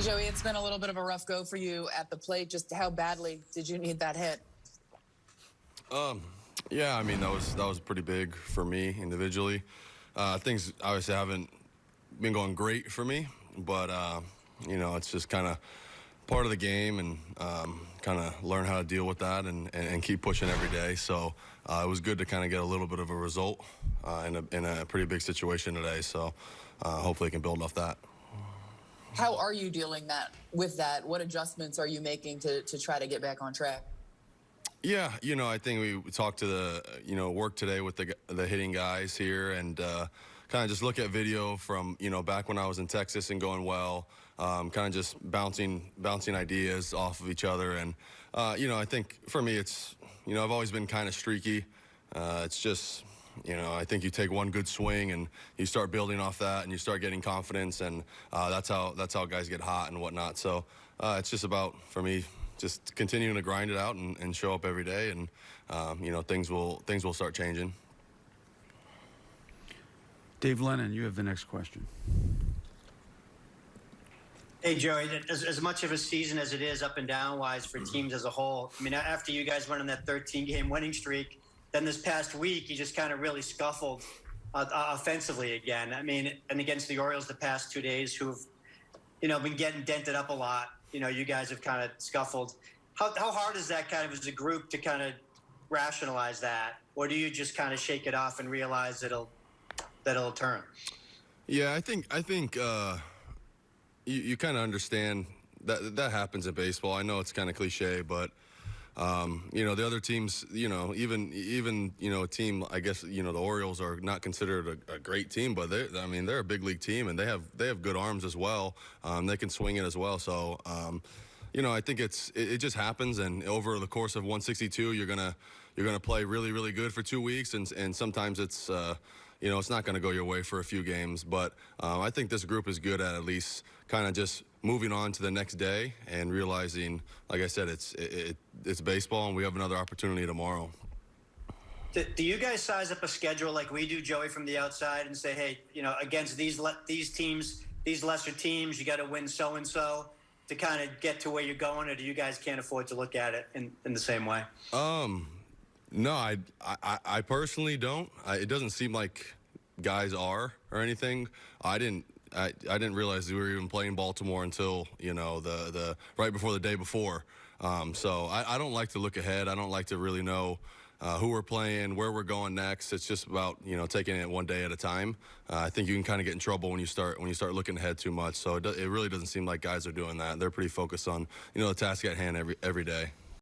Joey, it's been a little bit of a rough go for you at the plate. Just how badly did you need that hit? Um, yeah, I mean that was that was pretty big for me individually. Uh, things obviously haven't been going great for me, but uh, you know it's just kind of part of the game and um, kind of learn how to deal with that and, and, and keep pushing every day. So uh, it was good to kind of get a little bit of a result uh, in, a, in a pretty big situation today. So uh, hopefully, I can build off that. How are you dealing that with that? What adjustments are you making to, to try to get back on track? Yeah, you know, I think we talked to the, you know, work today with the the hitting guys here and uh, kind of just look at video from, you know, back when I was in Texas and going well, um, kind of just bouncing bouncing ideas off of each other. And, uh, you know, I think for me, it's, you know, I've always been kind of streaky. Uh, it's just, you know, I think you take one good swing and you start building off that, and you start getting confidence, and uh, that's how that's how guys get hot and whatnot. So uh, it's just about for me just continuing to grind it out and, and show up every day, and um, you know things will things will start changing. Dave Lennon, you have the next question. Hey, Joey, as, as much of a season as it is up and down wise for teams as a whole, I mean, after you guys went on that 13 game winning streak, then this past week, he just kind of really scuffled uh, offensively again. I mean, and against the Orioles the past two days, who've, you know, been getting dented up a lot, you know, you guys have kind of scuffled. How, how hard is that kind of as a group to kind of rationalize that? Or do you just kind of shake it off and realize it'll, that it'll turn? Yeah, I think, I think, uh, you, you kind of understand that that happens in baseball. I know it's kind of cliche, but um, you know the other teams, you know, even even you know a team. I guess you know the Orioles are not considered a, a great team, but they, I mean, they're a big league team, and they have they have good arms as well. Um, they can swing it as well. So. Um, you know, I think it's it, it, just happens, and over the course of 162, you're gonna you're gonna play really really good for two weeks, and and sometimes it's uh, you know it's not gonna go your way for a few games. But um, I think this group is good at at least kind of just moving on to the next day and realizing, like I said, it's it, it, it's baseball, and we have another opportunity tomorrow. Do, do you guys size up a schedule like we do, Joey, from the outside, and say, hey, you know, against these these teams, these lesser teams, you got to win so and so to kind of get to where you're going, or do you guys can't afford to look at it in, in the same way? Um, no, I I, I personally don't. I, it doesn't seem like guys are or anything. I didn't I, I didn't realize we were even playing Baltimore until you know the the right before the day before. Um, so I, I, don't like to look ahead. I don't like to really know uh, who we're playing, where we're going next. It's just about you know taking it one day at a time. Uh, I think you can kind of get in trouble when you start when you start looking ahead too much. So it, do, it really doesn't seem like guys are doing that. They're pretty focused on you know the task at hand every every day.